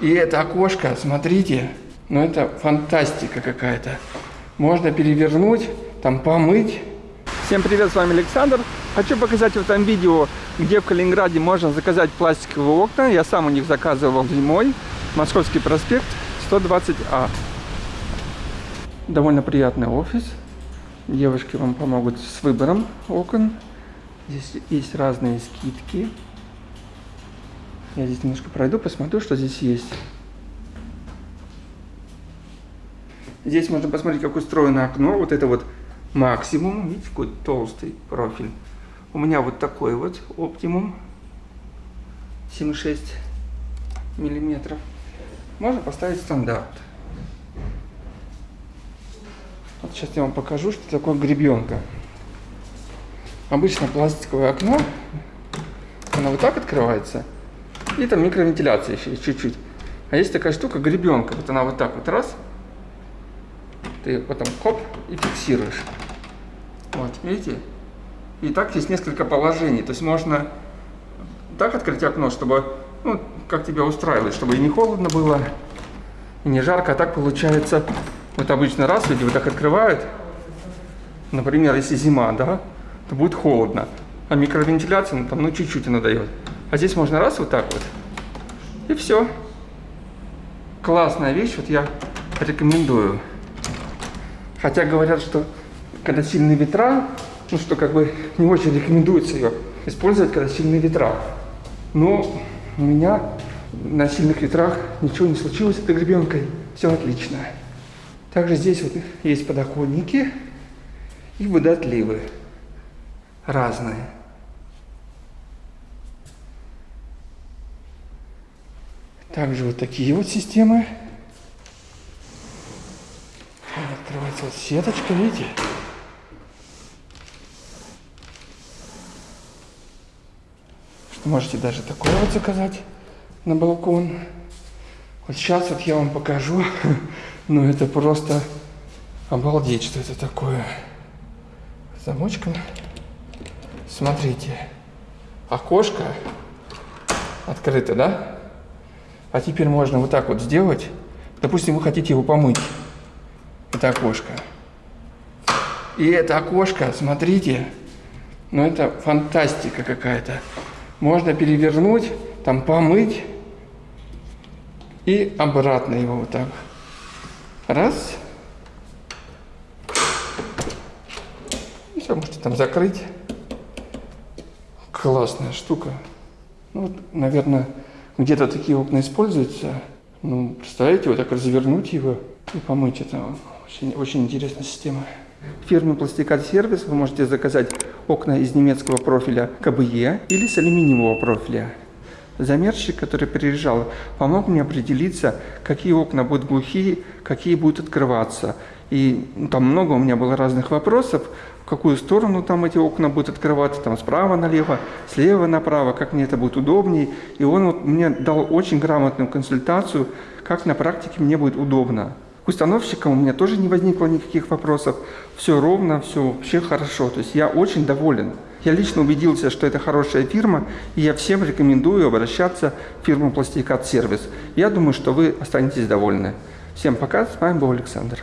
И это окошко, смотрите, ну это фантастика какая-то. Можно перевернуть, там помыть. Всем привет, с вами Александр. Хочу показать в этом видео, где в Калининграде можно заказать пластиковые окна. Я сам у них заказывал зимой. Московский проспект, 120А. Довольно приятный офис. Девушки вам помогут с выбором окон. Здесь есть разные скидки. Я здесь немножко пройду, посмотрю, что здесь есть. Здесь можно посмотреть, как устроено окно. Вот это вот максимум. Видите, какой толстый профиль. У меня вот такой вот оптимум. 7,6 миллиметров. Можно поставить стандарт. Вот сейчас я вам покажу, что такое гребенка. Обычно пластиковое окно, оно вот так открывается, и там микровентиляция еще чуть-чуть. А есть такая штука, гребенка, вот она вот так вот раз, ты потом хоп и фиксируешь. Вот, видите? И так есть несколько положений, то есть можно так открыть окно, чтобы, ну, как тебя устраивает, чтобы и не холодно было, и не жарко, а так получается, вот обычно раз люди вот так открывают, например, если зима, да, то будет холодно, а микровентиляция, ну, там, ну, чуть-чуть она дает. А здесь можно раз вот так вот, и все. Классная вещь, вот я рекомендую. Хотя говорят, что когда сильные ветра, ну что как бы не очень рекомендуется ее использовать, когда сильные ветра. Но у меня на сильных ветрах ничего не случилось с этой гребенкой. Все отлично. Также здесь вот есть подоконники и водоотливы разные. Также вот такие вот системы. Открывается вот сеточка, видите? Что можете даже такое вот заказать на балкон. Вот сейчас вот я вам покажу. Ну это просто обалдеть, что это такое. Замочком. Смотрите. Окошко открыто, да? А теперь можно вот так вот сделать. Допустим, вы хотите его помыть. Это окошко. И это окошко, смотрите, ну это фантастика какая-то. Можно перевернуть, там помыть и обратно его вот так. Раз. И все, можете там закрыть. Классная штука. Ну, вот, наверное, где-то такие окна используются. Ну, представляете, вот так развернуть его и помыть. Это очень, очень интересная система. Фирме Пластикат Сервис вы можете заказать окна из немецкого профиля КБЕ или с алюминиевого профиля. Замерщик, который приезжал, помог мне определиться, какие окна будут глухие, какие будут открываться. И ну, там много у меня было разных вопросов, в какую сторону там эти окна будут открываться, там справа налево, слева направо, как мне это будет удобнее. И он вот мне дал очень грамотную консультацию, как на практике мне будет удобно. К установщикам у меня тоже не возникло никаких вопросов. Все ровно, все вообще хорошо. То есть я очень доволен. Я лично убедился, что это хорошая фирма, и я всем рекомендую обращаться в фирму Пластикат Сервис. Я думаю, что вы останетесь довольны. Всем пока, с вами был Александр.